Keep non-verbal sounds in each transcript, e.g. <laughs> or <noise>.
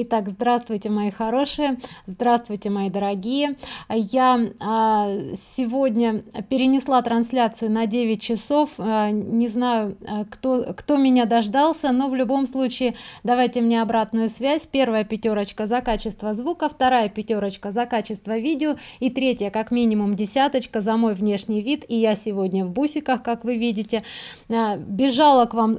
Итак, здравствуйте, мои хорошие, здравствуйте, мои дорогие. Я а, сегодня перенесла трансляцию на 9 часов. А, не знаю, а, кто, кто меня дождался, но в любом случае давайте мне обратную связь. Первая пятерочка за качество звука, вторая пятерочка за качество видео и третья как минимум десяточка за мой внешний вид. И я сегодня в бусиках, как вы видите. Бежала к вам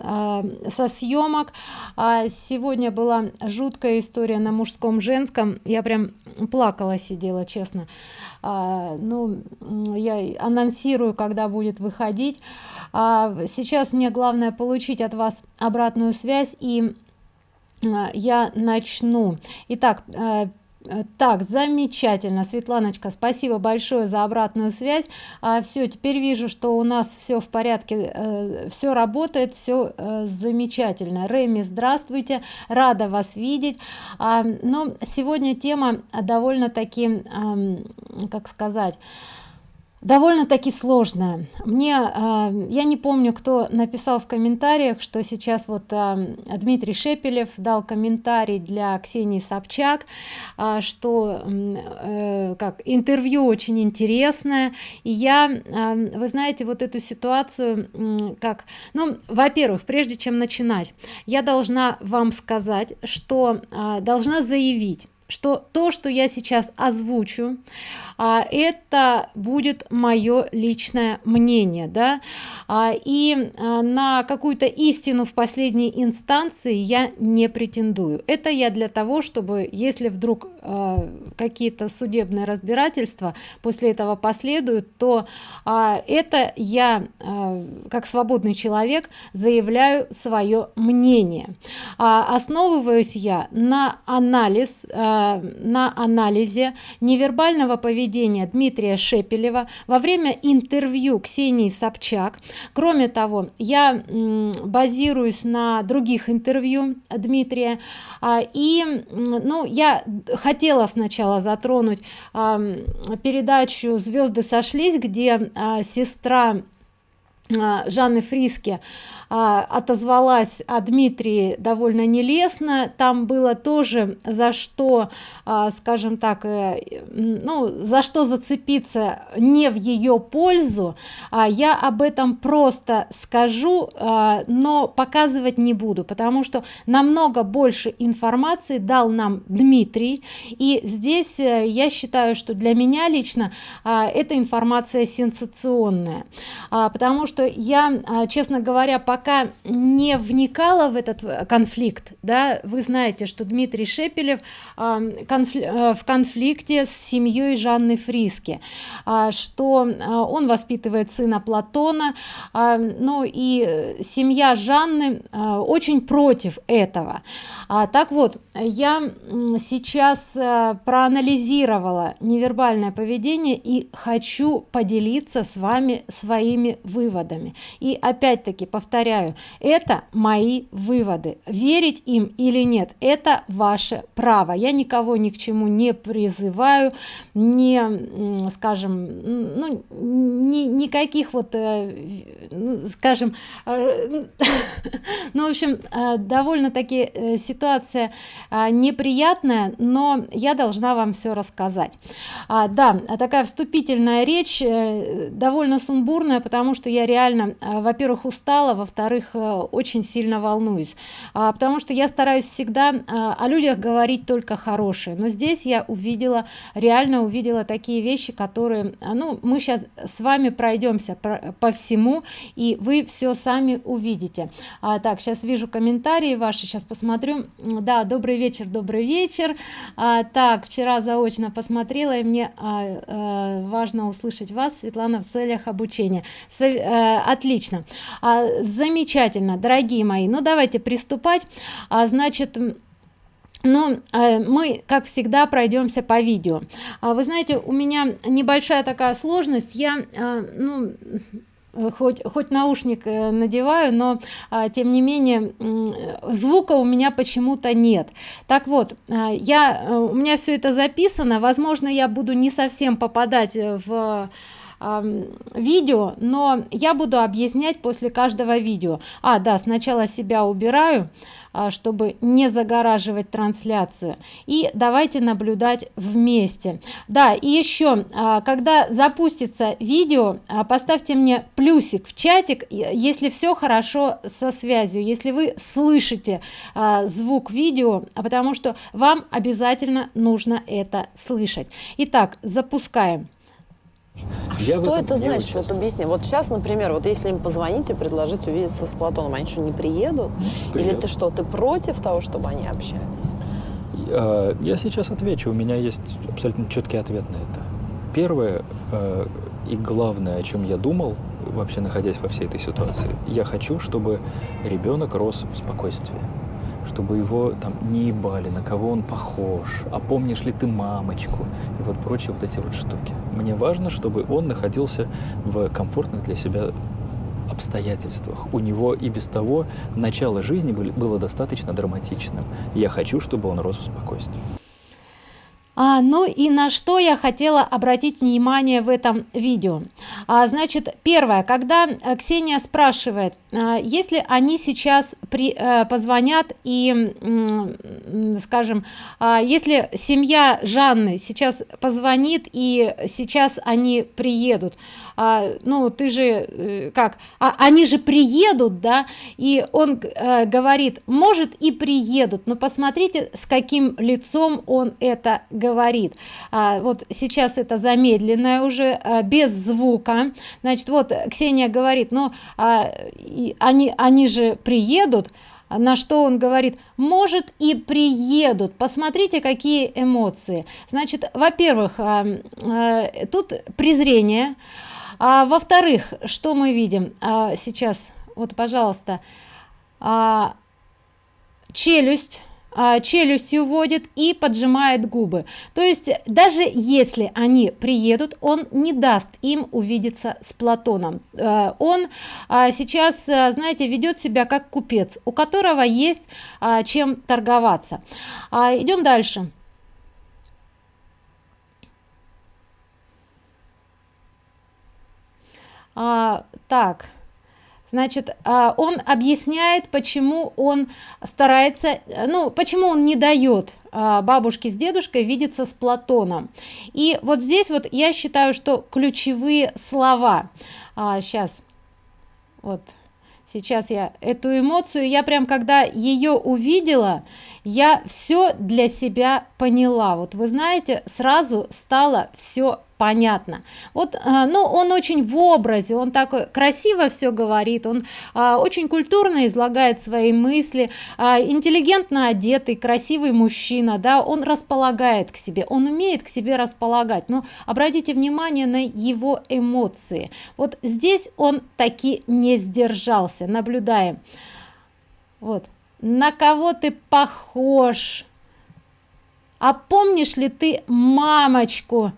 со съемок. Сегодня была жуткая история на мужском женском. Я прям плакала сидела честно. А, ну я анонсирую когда будет выходить. А, сейчас мне главное получить от вас обратную связь и а, я начну. Итак а, так замечательно светланочка спасибо большое за обратную связь. А, все теперь вижу что у нас все в порядке э, все работает все э, замечательно. Рэми здравствуйте рада вас видеть. А, но сегодня тема довольно-таки э, как сказать довольно-таки сложная мне э, я не помню кто написал в комментариях что сейчас вот э, дмитрий шепелев дал комментарий для ксении собчак э, что как интервью очень интересное. И я вы знаете вот эту ситуацию как ну во-первых прежде чем начинать я должна вам сказать что должна заявить что то что я сейчас озвучу а, это будет мое личное мнение да? А, и а, на какую-то истину в последней инстанции я не претендую. Это я для того чтобы если вдруг а, какие-то судебные разбирательства после этого последуют то а, это я а, как свободный человек заявляю свое мнение. А, основываюсь я на анализ а, на анализе невербального поведения Дмитрия Шепелева во время интервью Ксении Собчак. Кроме того, я базируюсь на других интервью Дмитрия. А, и ну, я хотела сначала затронуть передачу «Звезды сошлись», где а, сестра Жанны Фриске а, отозвалась о Дмитрии довольно нелестно. Там было тоже за что а, скажем так э, ну за что зацепиться не в ее пользу. А, я об этом просто скажу а, но показывать не буду потому что намного больше информации дал нам Дмитрий. И здесь э, я считаю что для меня лично а, эта информация сенсационная. А, потому что я а, честно говоря пока не вникала в этот э, конфликт да вы знаете что дмитрий шепелев конфли э, в конфликте с семьей жанны фриски а, что а, он воспитывает сына платона ну и семья жанны очень против этого. Так вот я сейчас э, проанализировала невербальное поведение и хочу поделиться с вами своими выводами и опять-таки повторяю это мои выводы. Верить им или нет это ваше право. Я никого ни к чему не призываю не скажем ну ни, никаких вот э, скажем э, <laughs> ну в общем э, довольно-таки ситуация неприятная но я должна вам все рассказать. А, да такая вступительная речь довольно сумбурная потому что я реально во-первых устала во во-вторых э, очень сильно волнуюсь. А, потому что я стараюсь всегда а, о людях говорить только хорошее но здесь я увидела реально увидела такие вещи которые ну мы сейчас с вами пройдемся по, всему и вы все сами увидите. А, так сейчас вижу комментарии ваши сейчас посмотрю. Да добрый вечер добрый вечер. А, так вчера заочно посмотрела и мне а, а, важно услышать вас светлана в целях обучения. С, а, отлично. А, за замечательно дорогие мои. Ну давайте приступать. А, значит но э, мы как всегда пройдемся по видео. А вы знаете у меня небольшая такая сложность. Я э, ну хоть хоть наушник э, надеваю но а, тем не менее звука у меня почему-то нет. Так вот я у меня все это записано. Возможно я буду не совсем попадать в видео но я буду объяснять после каждого видео. А да сначала себя убираю а, чтобы не загораживать трансляцию. И давайте наблюдать вместе. Да и еще а, когда запустится видео а, поставьте мне плюсик в чатик если все хорошо со связью если вы слышите звук видео потому что вам обязательно нужно это слышать. Итак запускаем я что это значит? Вот объясни. Вот сейчас, например, вот если им позвонить и предложить увидеться с Платоном, они что, не приедут? Приедут. Или ты что, ты против того, чтобы они общались? Я, я сейчас отвечу. У меня есть абсолютно четкий ответ на это. Первое э, и главное, о чем я думал, вообще находясь во всей этой ситуации, я хочу, чтобы ребенок рос в спокойствии чтобы его там не ебали, на кого он похож, а помнишь ли ты мамочку и вот прочие вот эти вот штуки. Мне важно, чтобы он находился в комфортных для себя обстоятельствах. У него и без того начало жизни было достаточно драматичным. я хочу, чтобы он рос в спокойствии. А, ну и на что я хотела обратить внимание в этом видео а, значит первое когда э, ксения спрашивает если они сейчас при а, позвонят и скажем а, если семья жанны сейчас позвонит и сейчас они приедут а, ну ты же э, как а, они же приедут да и он а, говорит может и приедут но посмотрите с каким лицом он это говорит а, вот сейчас это замедленное уже а, без звука. Значит вот ксения говорит но а, они они же приедут. На что он говорит может и приедут. Посмотрите какие эмоции значит во-первых тут презрение. А, во-вторых что мы видим? А, сейчас вот пожалуйста. А, челюсть. а, челюстью вводит и поджимает губы. То есть даже если они приедут он не даст им увидеться с платоном. А, он а, сейчас а, знаете ведет себя как купец у которого есть а, чем торговаться. А, идем дальше. А, так значит а, он объясняет почему он старается ну почему он не дает а, бабушке с дедушкой видеться с платоном. И вот здесь вот я считаю что ключевые слова. А, сейчас вот сейчас я эту эмоцию я прям когда ее увидела я все для себя поняла. Вот вы знаете сразу стало все понятно. Вот э, ну он очень в образе он такой красиво все говорит он а, очень культурно излагает свои мысли а, интеллигентно одетый красивый мужчина да он располагает к себе он умеет к себе располагать. Но обратите внимание на его эмоции. Вот здесь он таки не сдержался. Наблюдаем. Вот. На кого ты похож? А помнишь ли ты мамочку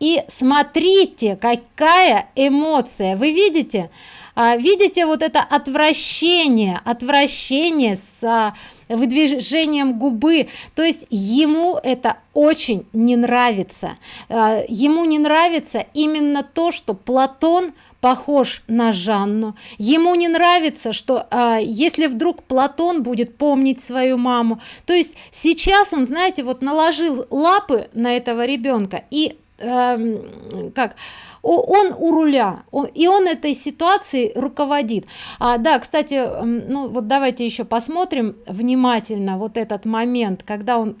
и смотрите какая эмоция. Вы видите? А, видите вот это отвращение отвращение с а, выдвижением губы. То есть ему это очень не нравится. А, ему не нравится именно то что платон похож на жанну. Ему не нравится что а, если вдруг платон будет помнить свою маму. То есть сейчас он знаете вот наложил лапы на этого ребенка и э, как он у руля и он этой ситуацией руководит. А, да кстати ну вот давайте еще посмотрим внимательно вот этот момент когда он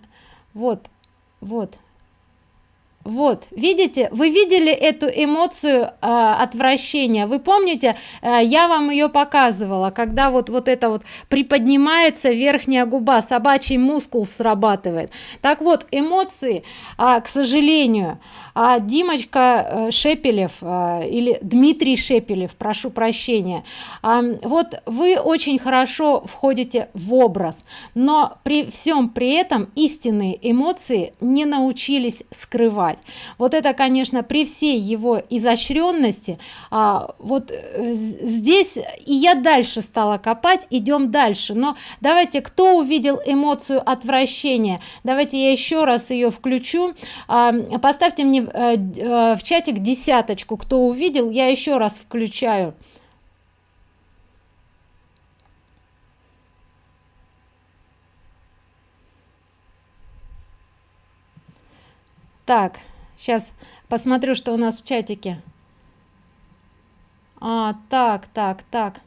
вот вот вот видите вы видели эту эмоцию э, отвращения? Вы помните э, я вам ее показывала когда вот вот это вот приподнимается верхняя губа собачий мускул срабатывает. Так вот эмоции э, к сожалению а димочка э, шепелев э, или дмитрий шепелев прошу прощения э, вот вы очень хорошо входите в образ но при всем при этом истинные эмоции не научились скрывать копать вот это конечно при всей его изощренности а, вот э, здесь и я дальше стала копать идем дальше. Но давайте кто увидел эмоцию отвращения? Давайте я еще раз ее включу. А, поставьте мне э, э, в чатик десяточку кто увидел. Я еще раз включаю так сейчас посмотрю что у нас в чатике. А так так так.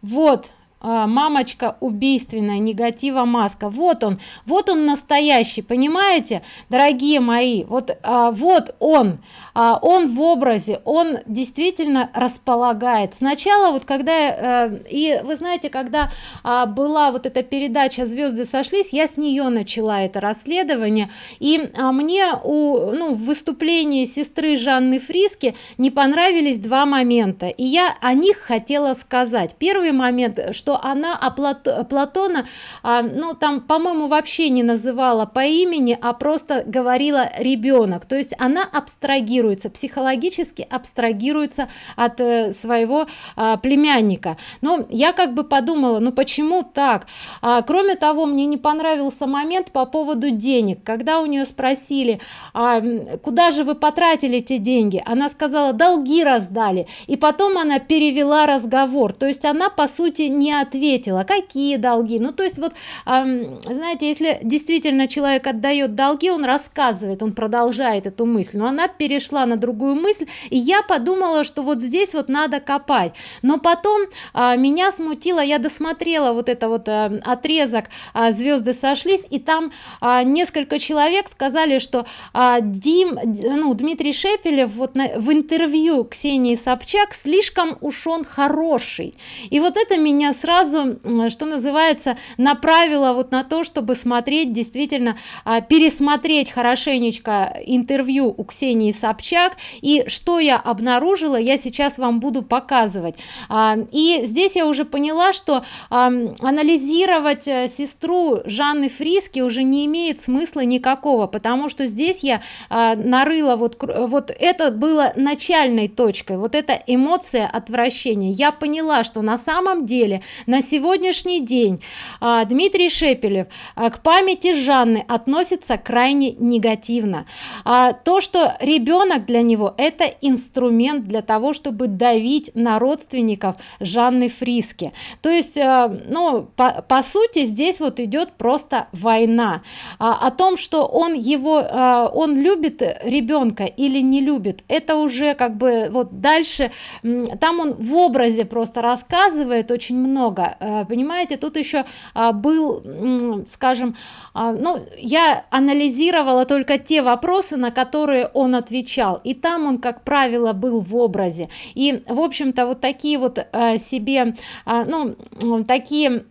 Вот мамочка убийственная негатива маска вот он вот он настоящий понимаете дорогие мои? Вот а, вот он а, он в образе он действительно располагает. Сначала вот когда а, и вы знаете когда а, была вот эта передача звезды сошлись я с нее начала это расследование и а, мне у ну в выступлении сестры жанны фриски не понравились два момента и я о них хотела сказать. Первый момент что что она о Плат Платона, а, ну там, по-моему, вообще не называла по имени, а просто говорила ребенок. То есть она абстрагируется, психологически абстрагируется от э, своего а, племянника. Но я как бы подумала, ну почему так? А, кроме того, мне не понравился момент по поводу денег. Когда у нее спросили, а, куда же вы потратили эти деньги? Она сказала, долги раздали. И потом она перевела разговор. То есть она, по сути, не ответила какие долги. Ну то есть вот знаете если действительно человек отдает долги он рассказывает он продолжает эту мысль но она перешла на другую мысль и я подумала что вот здесь вот надо копать. Но потом э, меня смутило я досмотрела вот это вот э, отрезок э, звезды сошлись и там несколько человек сказали что дим ну дмитрий шепелев вот на, в интервью ксении собчак слишком уж он хороший и вот это меня сразу сразу что называется направила вот на то чтобы смотреть действительно а, пересмотреть хорошенечко интервью у ксении собчак. И что я обнаружила я сейчас вам буду показывать. А, и здесь я уже поняла что анализировать э, сестру жанны фриски уже не имеет смысла никакого потому что здесь я а, нарыла вот вот это было начальной точкой вот эта эмоция отвращения. Я поняла что на самом деле на сегодняшний день а, Дмитрий Шепелев а, к памяти Жанны относится крайне негативно. А, то, что ребенок для него это инструмент для того, чтобы давить на родственников Жанны Фриски. То есть, ну, по, по сути, здесь вот идет просто война. О том, что он его, он любит ребенка или не любит, это уже как бы вот дальше, там он в образе просто рассказывает очень много много. Э, понимаете тут еще а, был скажем а, ну я анализировала только те вопросы на которые он отвечал. И там он как правило был в образе. И в общем-то вот такие вот э, себе а, ну такие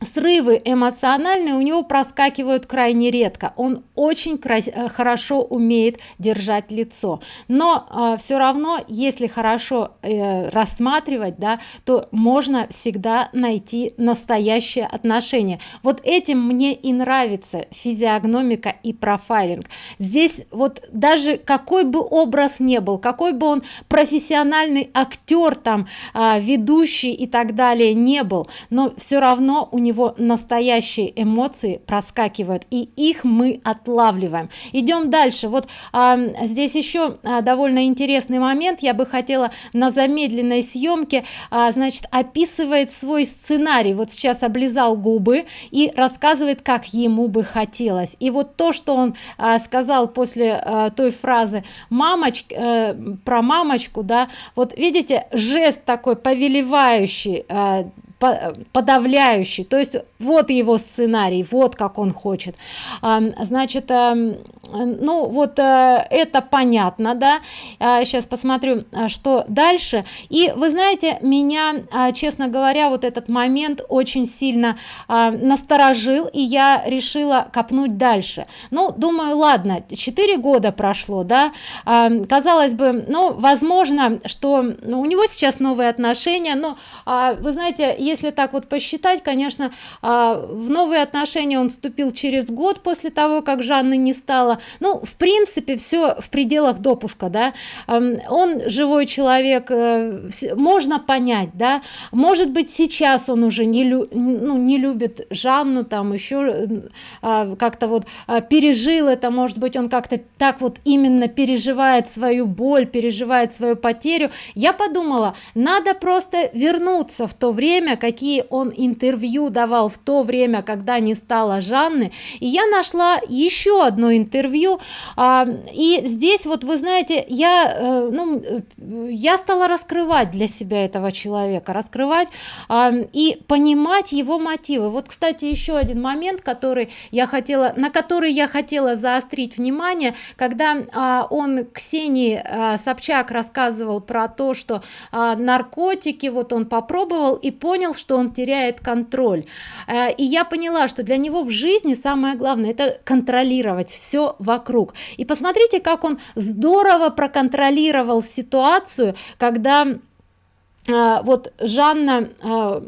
срывы эмоциональные у него проскакивают крайне редко. Он очень э, хорошо умеет держать лицо. Но э, все равно если хорошо э, рассматривать да то можно всегда найти настоящее отношение. Вот этим мне и нравится физиогномика и профайлинг. Здесь вот даже какой бы образ не был какой бы он профессиональный актер там э, ведущий и так далее не был но все равно у него него настоящие эмоции проскакивают и их мы отлавливаем. Идем дальше. Вот а, здесь еще а, довольно интересный момент. Я бы хотела на замедленной съемке а, значит описывает свой сценарий. Вот сейчас облизал губы и рассказывает как ему бы хотелось. И вот то что он а, сказал после а, той фразы мамочка э, про мамочку да вот видите жест такой повелевающий э, подавляющий. То есть вот его сценарий вот как он хочет. Значит эм, ну вот э, это понятно да. Сейчас посмотрю э, что дальше. И вы знаете меня честно говоря вот этот момент очень сильно насторожил и я решила копнуть дальше. Ну думаю ладно 4 года прошло да. Казалось бы ну возможно что у него сейчас новые отношения но вы знаете если так вот посчитать конечно а, в новые отношения он вступил через год после того как жанны не стало. Ну в принципе все в пределах допуска да. Он живой человек э, можно понять да. Может быть сейчас он уже не лю ну не любит жанну там еще а, как-то вот а, пережил это может быть он как-то так вот именно переживает свою боль переживает свою потерю. Я подумала надо просто вернуться в то время какие он интервью давал в то время когда не стало жанны. И я нашла еще одно интервью. А, и здесь вот вы знаете я э, ну я стала раскрывать для себя этого человека раскрывать а, и понимать его мотивы. Вот кстати еще один момент который я хотела на который я хотела заострить внимание когда а, он ксении а, собчак рассказывал про то что а, наркотики вот он попробовал и понял что он теряет контроль. А, и я поняла что для него в жизни самое главное это контролировать все вокруг. И посмотрите как он здорово проконтролировал ситуацию когда а, вот жанна а,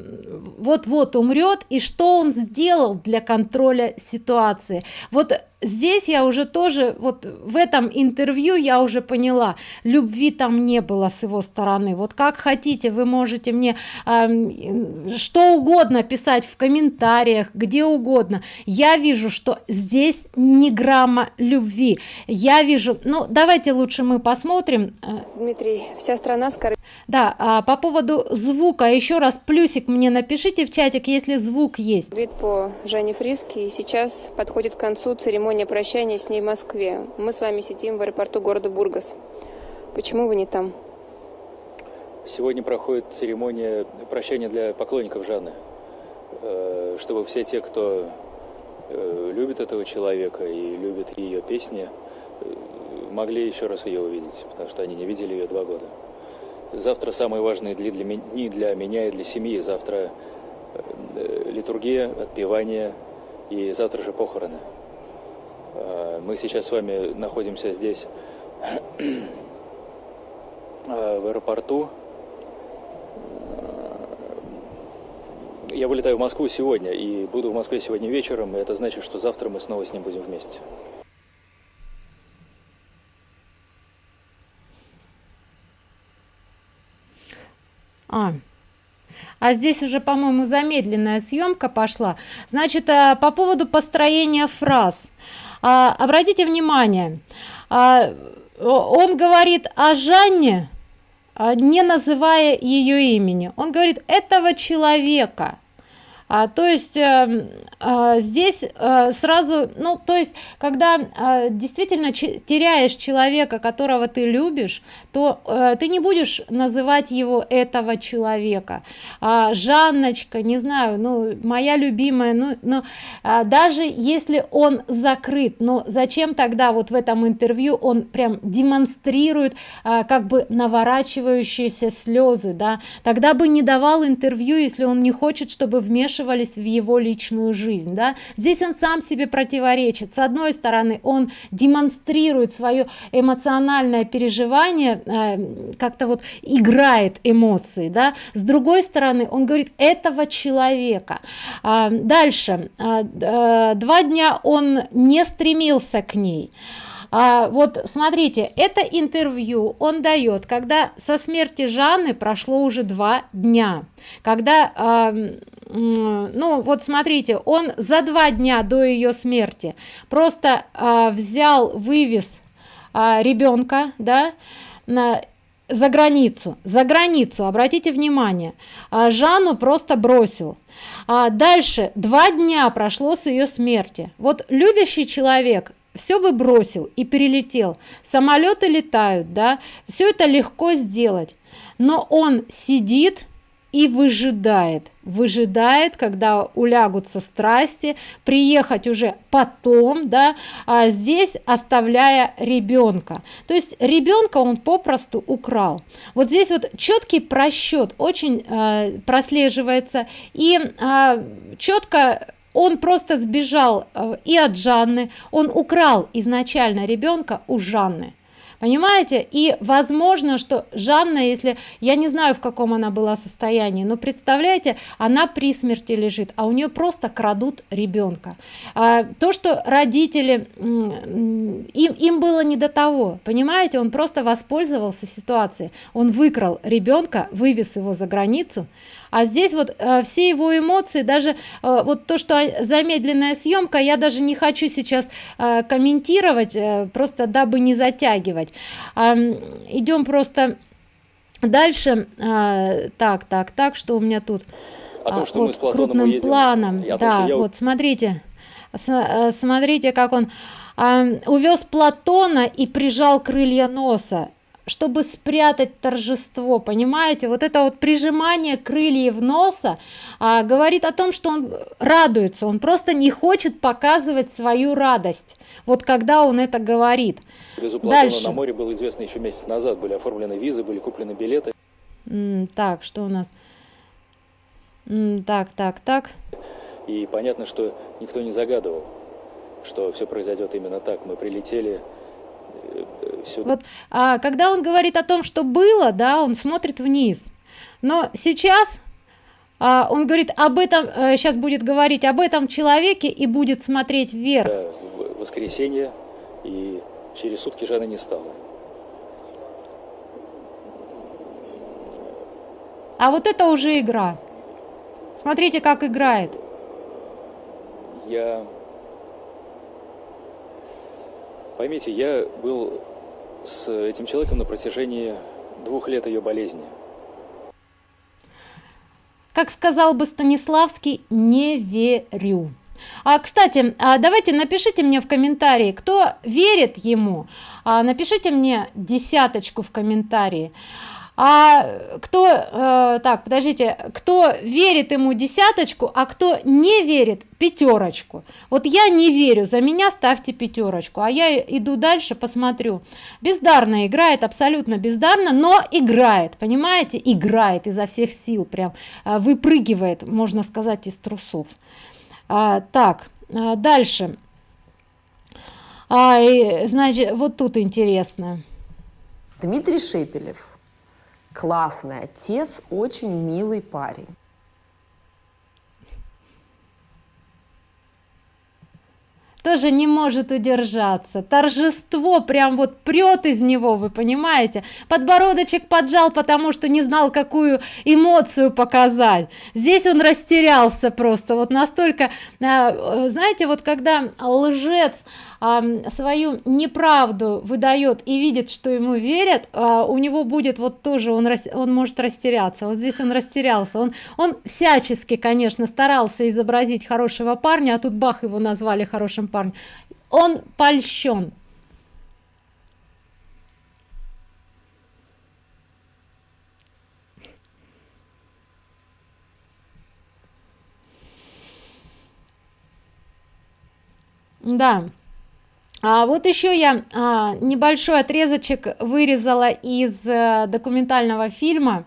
вот-вот умрет и что он сделал для контроля ситуации? Вот здесь я уже тоже вот в этом интервью я уже поняла любви там не было с его стороны. Вот как хотите вы можете мне э, что угодно писать в комментариях где угодно. Я вижу что здесь не грамма любви. Я вижу ну давайте лучше мы посмотрим. Дмитрий вся страна скоро да а, по поводу звука еще раз плюсик мне напишите в чатик если звук есть. Вид по жене фриски и сейчас подходит к концу церемония церемония прощания с ней в Москве. Мы с вами сидим в аэропорту города Бургас. Почему вы не там? Сегодня проходит церемония прощания для поклонников Жанны. Э, чтобы все те, кто э, любит этого человека и любит ее песни, э, могли еще раз ее увидеть, потому что они не видели ее два года. Завтра самые важные дни для, дни для меня и для семьи. Завтра литургия, отпевание и завтра же похороны. Э, мы сейчас с вами находимся здесь, э, в аэропорту. Э, я вылетаю в Москву сегодня и буду в Москве сегодня вечером, и это значит, что завтра мы снова с ним будем вместе. А, а здесь уже по моему замедленная съемка пошла значит по поводу построения фраз а, обратите внимание а, он говорит о жанне а, не называя ее имени. Он говорит этого человека а, то есть а, а, здесь а, сразу ну то есть когда а, действительно теряешь человека которого ты любишь то а, ты не будешь называть его этого человека. А, жанночка не знаю ну моя любимая ну но а, даже если он закрыт но зачем тогда вот в этом интервью он прям демонстрирует а, как бы наворачивающиеся слезы да? Тогда бы не давал интервью если он не хочет чтобы вмешивались в его личную жизнь да? Здесь он сам себе противоречит. С одной стороны он демонстрирует свое эмоциональное переживание э, как-то вот играет эмоции да. С другой стороны он говорит этого человека а, дальше. А, а, два дня он не стремился к ней. А, вот смотрите это интервью он дает когда со смерти жанны прошло уже два дня. Когда а, ну вот смотрите он за два дня до ее смерти просто а, взял вывез ребенка да на за границу за границу обратите внимание. А, жанну просто бросил. А дальше два дня прошло с ее смерти. Вот любящий человек все бы бросил и перелетел. Самолеты летают да все это легко сделать. Но он сидит и выжидает. Выжидает когда улягутся страсти приехать уже потом да а здесь оставляя ребенка. То есть ребенка он попросту украл. Вот здесь вот четкий просчет очень э, прослеживается. И э, четко он просто сбежал э, и от жанны. Он украл изначально ребенка у жанны понимаете? И возможно что жанна если я не знаю в каком она была состоянии но представляете она при смерти лежит а у нее просто крадут ребенка. А, то что родители им им было не до того понимаете? Он просто воспользовался ситуацией. Он выкрал ребенка вывез его за границу а здесь вот э, все его эмоции даже э, вот то что замедленная съемка я даже не хочу сейчас э, комментировать э, просто дабы не затягивать. Э, идем просто дальше. Э, так так так что у меня тут? О том, что вот, мы с Платоном крупным уедем. планом. Я, да я... вот смотрите э, смотрите как он э, увез платона и прижал крылья носа чтобы спрятать торжество понимаете? Вот это вот прижимание крыльев носа а, говорит о том что он радуется он просто не хочет показывать свою радость вот когда он это говорит. Дальше. на море было известно еще месяц назад были оформлены визы были куплены билеты. М так что у нас? М так так так. И понятно что никто не загадывал что все произойдет именно так. Мы прилетели все. Вот, а, когда он говорит о том, что было, да, он смотрит вниз. Но сейчас а, он говорит об этом, а, сейчас будет говорить об этом человеке и будет смотреть вверх. В воскресенье и через сутки Жанна не стало. А вот это уже игра. Смотрите, как играет. Я Поймите, я был с этим человеком на протяжении двух лет ее болезни. Как сказал бы Станиславский, не верю. А, кстати, а давайте напишите мне в комментарии, кто верит ему. А, напишите мне десяточку в комментарии а кто э, так подождите кто верит ему десяточку а кто не верит пятерочку вот я не верю за меня ставьте пятерочку а я иду дальше посмотрю. Бездарно играет абсолютно бездарно но играет понимаете? Играет изо всех сил прям э, выпрыгивает можно сказать из трусов. А, так а, дальше. А, и, значит вот тут интересно. Дмитрий шепелев классный отец, очень милый парень. Тоже не может удержаться. Торжество прям вот прет из него вы понимаете? Подбородочек поджал потому что не знал какую эмоцию показать. Здесь он растерялся просто. Вот настолько а, знаете вот когда лжец свою неправду выдает и видит что ему верят а, у него будет вот тоже он он может растеряться. Вот здесь он растерялся. Он он всячески конечно старался изобразить хорошего парня а тут бах его назвали хорошим парнем он польщен. Да. А вот еще я а, небольшой отрезочек вырезала из а, документального фильма.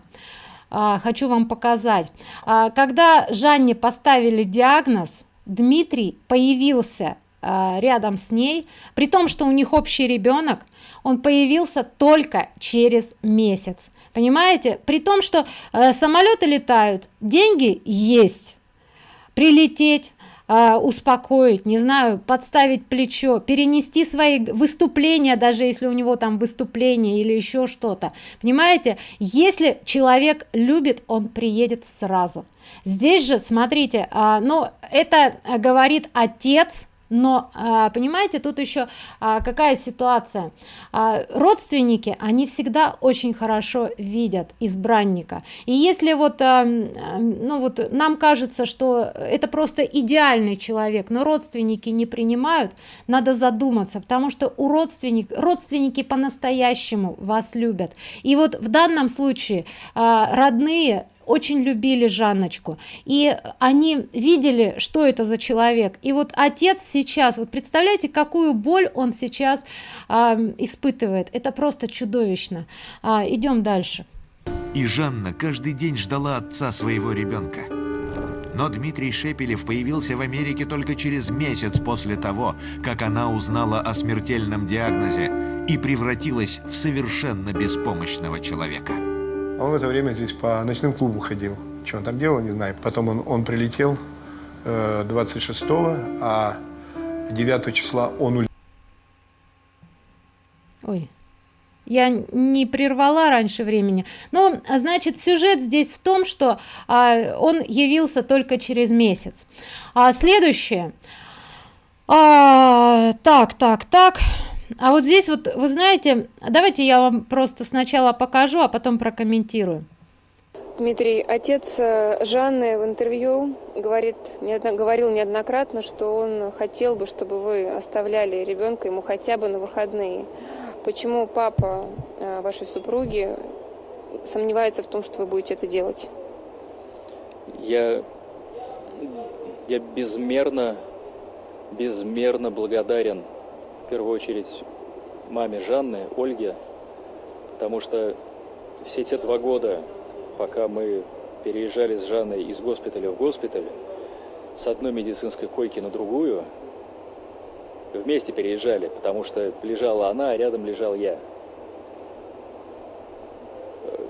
А, хочу вам показать. А, когда жанне поставили диагноз дмитрий появился рядом с ней. При том что у них общий ребенок он появился только через месяц. Понимаете? При том что э, самолеты летают деньги есть. Прилететь э, успокоить не знаю подставить плечо перенести свои выступления даже если у него там выступление или еще что-то. Понимаете? Если человек любит он приедет сразу. Здесь же смотрите а, но это говорит отец но а, понимаете тут еще а, какая ситуация? А, родственники они всегда очень хорошо видят избранника. И если вот ну вот нам кажется что это просто идеальный человек но родственники не принимают надо задуматься потому что у родственник родственники по-настоящему вас любят. И вот в данном случае родные очень любили Жанночку. И они видели что это за человек. И вот отец сейчас вот представляете какую боль он сейчас э, испытывает. Это просто чудовищно. А, идем дальше. И Жанна каждый день ждала отца своего ребенка. Но Дмитрий Шепелев появился в Америке только через месяц после того, как она узнала о смертельном диагнозе и превратилась в совершенно беспомощного человека. Он в это время здесь по ночным клубу ходил. Что он там делал, не знаю. Потом он, он прилетел э, 26-го, а 9 числа он улетел. Ой, я не прервала раньше времени но значит сюжет здесь в том что а, он явился только через месяц а следующее а, так так так а вот здесь вот вы знаете давайте я вам просто сначала покажу а потом прокомментирую Дмитрий, отец э, Жанны в интервью говорит, неодно, говорил неоднократно, что он хотел бы, чтобы вы оставляли ребенка ему хотя бы на выходные. Почему папа э, вашей супруги сомневается в том, что вы будете это делать? Я, я безмерно, безмерно благодарен, в первую очередь, маме Жанны, Ольге, потому что все те два года, пока мы переезжали с Жанной из госпиталя в госпиталь, с одной медицинской койки на другую – вместе переезжали, потому что лежала она, а рядом лежал я.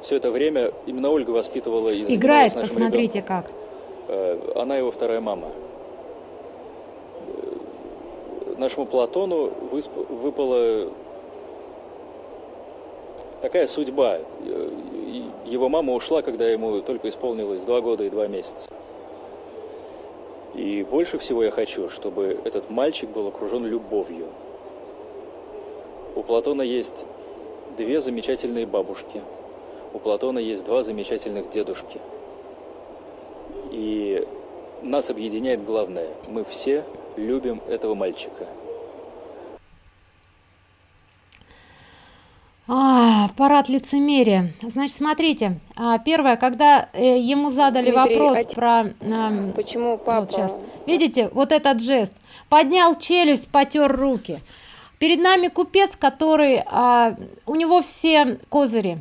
Все это время именно Ольга воспитывала и Играет, посмотрите ребенком. как. Э, она его вторая мама. Нашему Платону выпала такая судьба. Э, его мама ушла, когда ему только исполнилось два года и два месяца. И больше всего я хочу, чтобы этот мальчик был окружен любовью. У Платона есть две замечательные бабушки. У Платона есть два замечательных дедушки. И нас объединяет главное. Мы все любим этого мальчика. А, парад лицемерия. Значит, смотрите, а, первое, когда э, ему задали Дмитрий, вопрос а про... Э, почему папа... Вот сейчас. Видите, вот этот жест. Поднял челюсть, потер руки. Перед нами купец, который... А, у него все козыри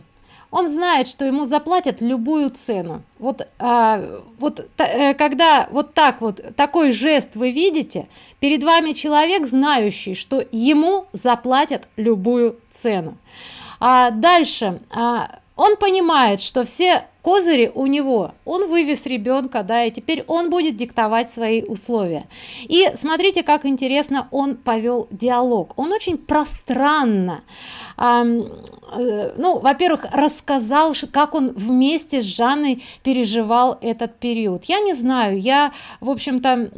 он знает что ему заплатят любую цену. Вот а, вот э, когда вот так вот такой жест вы видите перед вами человек знающий что ему заплатят любую цену. А дальше а, он понимает что все козыри у него он вывез ребенка да и теперь он будет диктовать свои условия. И смотрите как интересно он повел диалог. Он очень пространно э, ну во-первых рассказал как он вместе с жанной переживал этот период. Я не знаю я в общем-то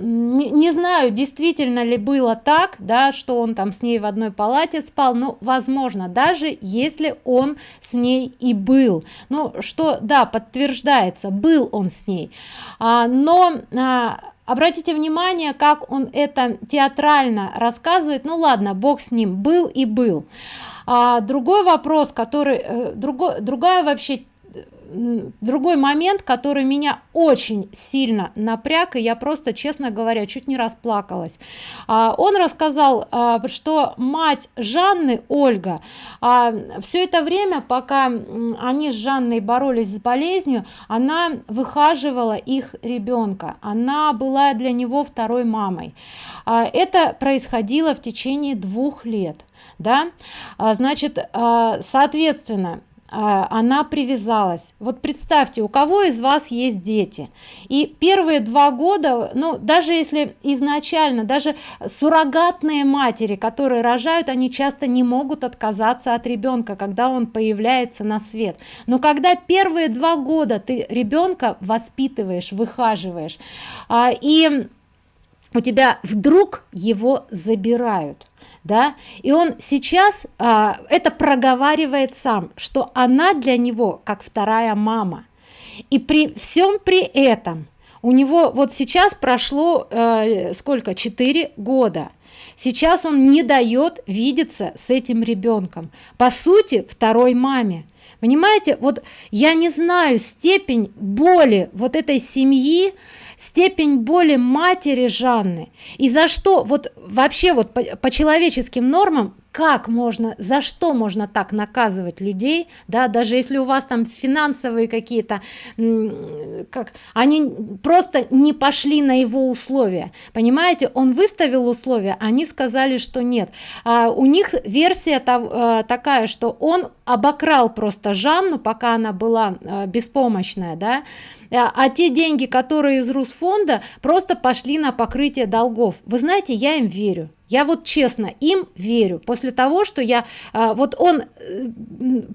не, знаю действительно ли было так да что он там с ней в одной палате спал но возможно даже если он с ней и был ну что да подтверждается был он с ней. А, но а, обратите внимание как он это театрально рассказывает. Ну ладно бог с ним был и был. А, другой вопрос который э, другой другая вообще другой момент который меня очень сильно напряг и я просто честно говоря чуть не расплакалась. А, он рассказал а, что мать жанны ольга а, все это время пока они с жанной боролись с болезнью она выхаживала их ребенка она была для него второй мамой. Это происходило в течение двух лет да? Значит соответственно а, она привязалась. Вот представьте у кого из вас есть дети? И первые два года ну даже если изначально даже суррогатные матери которые рожают они часто не могут отказаться от ребенка когда он появляется на свет. Но когда первые два года ты ребенка воспитываешь выхаживаешь а, и у тебя вдруг его забирают да? И он сейчас а, это проговаривает сам что она для него как вторая мама. И при всем при этом у него вот сейчас прошло э, сколько 4 года. Сейчас он не дает видеться с этим ребенком. По сути второй маме. Понимаете вот я не знаю степень боли вот этой семьи степень боли матери Жанны. И за что вот вообще вот по, по человеческим нормам как можно за что можно так наказывать людей да даже если у вас там финансовые какие-то как они просто не пошли на его условия. Понимаете он выставил условия они сказали что нет. А у них версия та, такая что он обокрал просто жанну пока она была э, беспомощная да. А, а те деньги которые из русфонда просто пошли на покрытие долгов. Вы знаете я им верю я вот честно им верю. После того что я а, вот он э,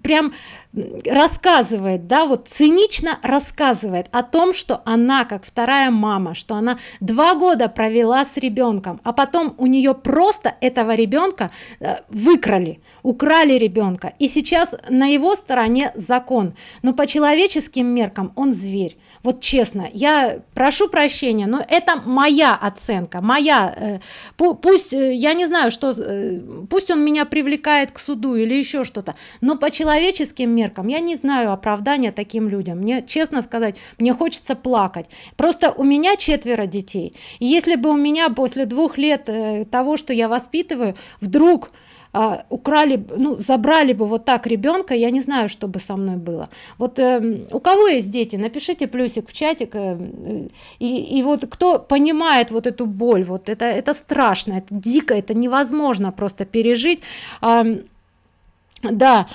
прям рассказывает да вот цинично рассказывает о том что она как вторая мама что она два года провела с ребенком а потом у нее просто этого ребенка э, выкрали украли ребенка. И сейчас на его стороне закон. Но по человеческим меркам он зверь вот честно я прошу прощения но это моя оценка моя э, пусть э, я не знаю что э, пусть он меня привлекает к суду или еще что-то но по человеческим меркам я не знаю оправдания таким людям. Мне честно сказать мне хочется плакать. Просто у меня четверо детей. И если бы у меня после двух лет того что я воспитываю вдруг а, украли ну забрали бы вот так ребенка я не знаю что бы со мной было. Вот э, у кого есть дети напишите плюсик в чатик э, и, и вот кто понимает вот эту боль вот это это страшно это дико это невозможно просто пережить. А, да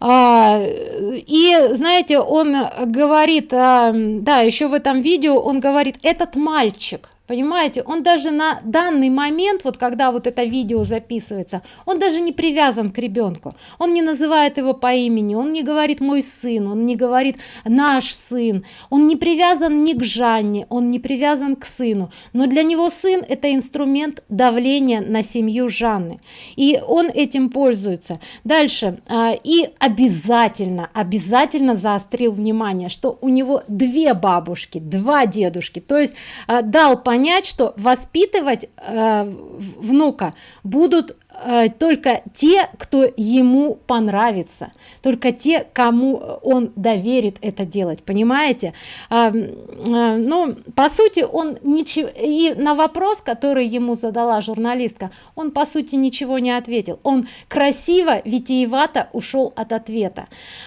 а, и знаете он говорит а, да еще в этом видео он говорит этот мальчик понимаете он даже на данный момент вот когда вот это видео записывается он даже не привязан к ребенку. Он не называет его по имени он не говорит мой сын он не говорит наш сын он не привязан ни к жанне он не привязан к сыну. Но для него сын это инструмент давления на семью жанны. И он этим пользуется. Дальше. А, и обязательно обязательно заострил внимание что у него две бабушки два дедушки. То есть а, дал понять понять что воспитывать э, внука будут э, только те кто ему понравится только те кому он доверит это делать понимаете? А, а, ну по сути он ничего и на вопрос который ему задала журналистка он по сути ничего не ответил. Он красиво витиевато ушел от ответа.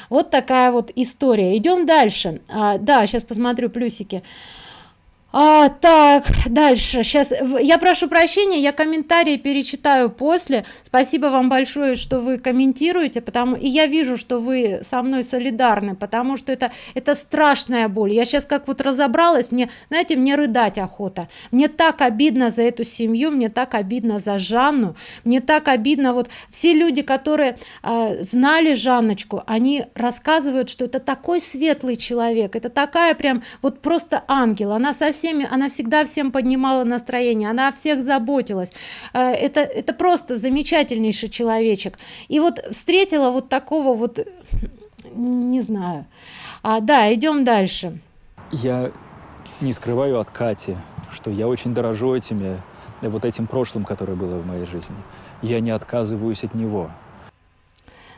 Вот такая вот история. Идем дальше. А, да сейчас посмотрю плюсики так дальше. Сейчас я прошу прощения я комментарии перечитаю после. Спасибо вам большое что вы комментируете потому и я вижу что вы со мной солидарны потому что это это страшная боль. Я сейчас как вот разобралась мне знаете мне рыдать охота. Мне так обидно за эту семью мне так обидно за жанну. Мне так обидно вот все люди которые э, знали жанночку они рассказывают что это такой светлый человек это такая прям вот просто ангел. Она совсем всеми она всегда всем поднимала настроение она о всех заботилась. Э, это это просто замечательнейший человечек. И вот встретила вот такого вот не знаю. А, да идем дальше. Я не скрываю от кати что я очень дорожу этими вот этим прошлым которое было в моей жизни. Я не отказываюсь от него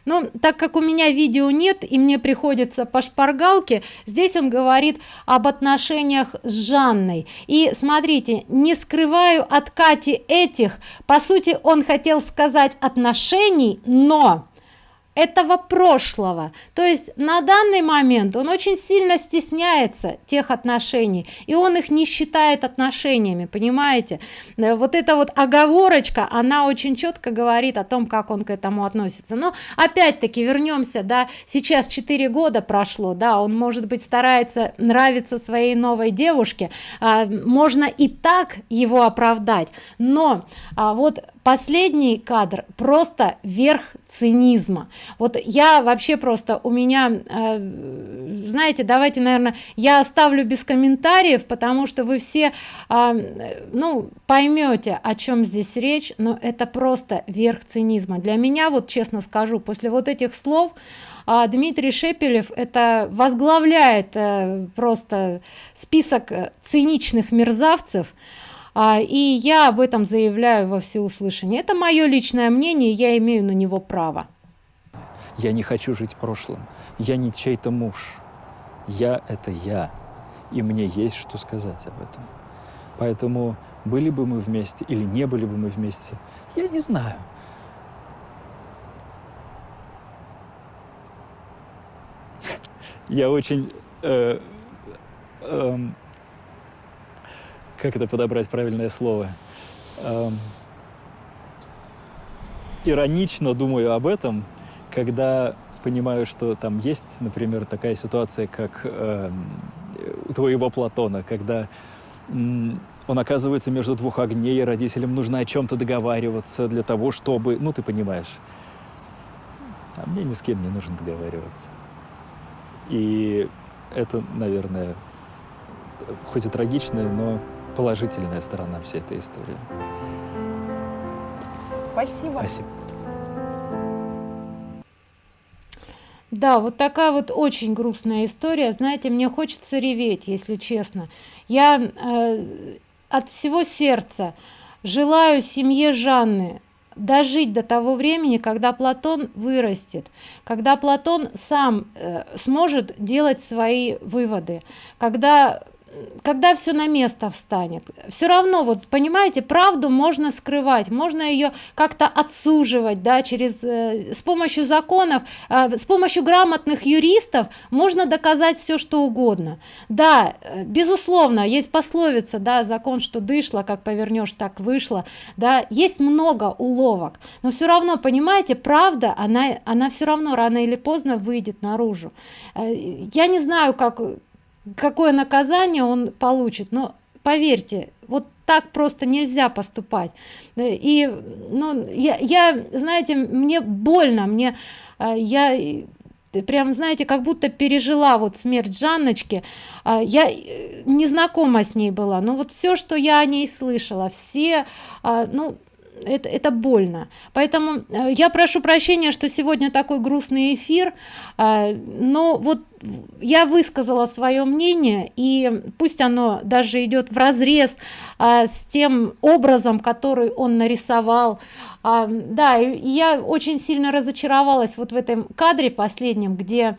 но так как у меня видео нет и мне приходится по шпаргалке здесь он говорит об отношениях с жанной. И смотрите не скрываю от кати этих. По сути он хотел сказать отношений но этого прошлого. То есть на данный момент он очень сильно стесняется тех отношений и он их не считает отношениями понимаете? Э, вот эта вот оговорочка она очень четко говорит о том как он к этому относится. Но опять-таки вернемся да сейчас 4 года прошло да он может быть старается нравиться своей новой девушке а, можно и так его оправдать. Но а, вот последний кадр просто верх цинизма. Вот я вообще просто у меня э, знаете давайте наверное я оставлю без комментариев потому что вы все э, ну поймете о чем здесь речь но это просто верх цинизма. Для меня вот честно скажу после вот этих слов а Дмитрий Шепелев это возглавляет э, просто список циничных мерзавцев. а, а, и я об этом заявляю во всеуслышание. Это мое личное мнение, я имею на него право. Я не хочу жить прошлым. Я не чей-то муж. Я – это я. И мне есть что сказать об этом. Поэтому были бы мы вместе или не были бы мы вместе, я не знаю. Я очень... Э, э, как это подобрать правильное слово? Э, иронично думаю об этом, когда понимаю, что там есть, например, такая ситуация, как э, у твоего Платона, когда он оказывается между двух огней, и родителям нужно о чем-то договариваться для того, чтобы... Ну, ты понимаешь. А мне ни с кем не нужно договариваться. И это, наверное, хоть и трагичная, но положительная сторона всей этой истории. Спасибо. Спасибо. Да, вот такая вот очень грустная история. Знаете, мне хочется реветь, если честно. Я э, от всего сердца желаю семье Жанны дожить до того времени, когда Платон вырастет, когда Платон сам э, сможет делать свои выводы, когда когда все на место встанет. Все равно вот понимаете правду можно скрывать можно ее как-то отсуживать да через э, с помощью законов э, с помощью грамотных юристов можно доказать все что угодно. Да э, безусловно есть пословица да закон что дышло как повернешь так вышло да есть много уловок. Но все равно понимаете правда она она все равно рано или поздно выйдет наружу. Э, я не знаю как какое наказание он получит но поверьте вот так просто нельзя поступать. И ну я, я знаете мне больно мне а, я прям знаете как будто пережила вот смерть жанночки. А, я э, не знакома с ней была но вот все что я о ней слышала все ну это, это больно. Поэтому э, я прошу прощения что сегодня такой грустный эфир а, но вот я высказала свое мнение и пусть оно даже идет в разрез а, с тем образом который он нарисовал. А, да я очень сильно разочаровалась вот в этом кадре последнем где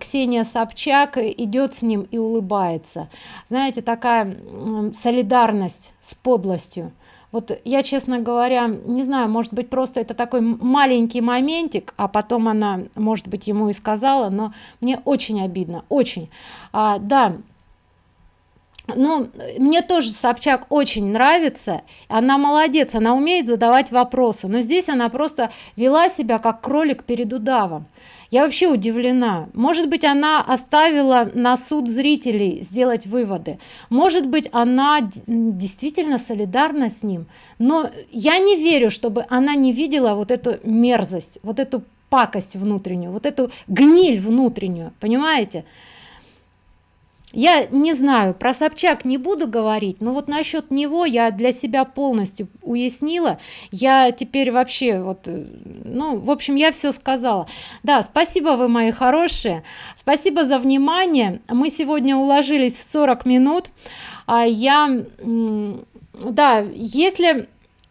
ксения собчак идет с ним и улыбается. Знаете такая солидарность с подлостью вот я честно говоря не знаю может быть просто это такой маленький моментик а потом она может быть ему и сказала но мне очень обидно очень. А, да ну мне тоже собчак очень нравится. Она молодец она умеет задавать вопросы. Но здесь она просто вела себя как кролик перед удавом. Я вообще удивлена. Может быть она оставила на суд зрителей сделать выводы. Может быть она действительно солидарна с ним. Но я не верю чтобы она не видела вот эту мерзость вот эту пакость внутреннюю вот эту гниль внутреннюю. Понимаете я не знаю про собчак не буду говорить но вот насчет него я для себя полностью уяснила. Я теперь вообще вот э, ну в общем я все сказала. Да спасибо вы мои хорошие спасибо за внимание. Мы сегодня уложились в 40 минут а я да если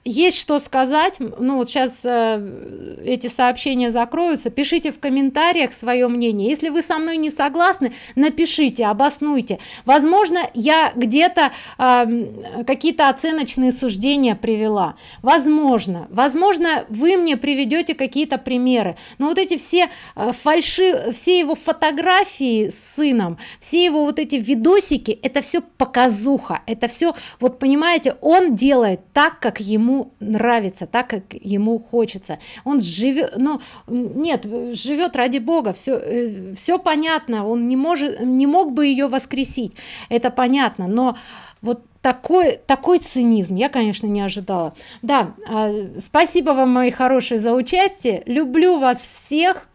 есть что сказать? Ну вот сейчас э, эти сообщения закроются. Пишите в комментариях свое мнение. Если вы со мной не согласны напишите обоснуйте. Возможно я где-то э, какие-то оценочные суждения привела. Возможно. Возможно вы мне приведете какие-то примеры. Но вот эти все э, фальши все его фотографии с сыном все его вот эти видосики это все показуха. Это все вот понимаете он делает так как ему нравится так как ему хочется. Он живет ну нет живет ради бога все э, все понятно он не может не мог бы ее воскресить это понятно но вот такой такой цинизм я конечно не ожидала. Да э, спасибо вам мои хорошие за участие люблю вас всех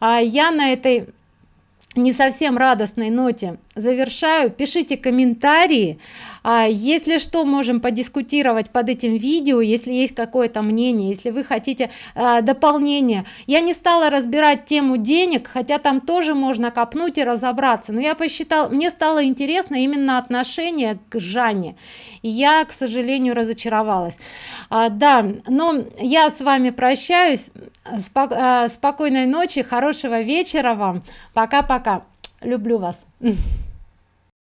а я на этой не совсем радостной ноте завершаю. Пишите комментарии а если что можем подискутировать под этим видео если есть какое-то мнение если вы хотите а, дополнение. Я не стала разбирать тему денег хотя там тоже можно копнуть и разобраться но я посчитал мне стало интересно именно отношение к жанне. И я к сожалению разочаровалась. А, да но я с вами прощаюсь. Спок а, спокойной ночи хорошего вечера вам. Пока пока люблю вас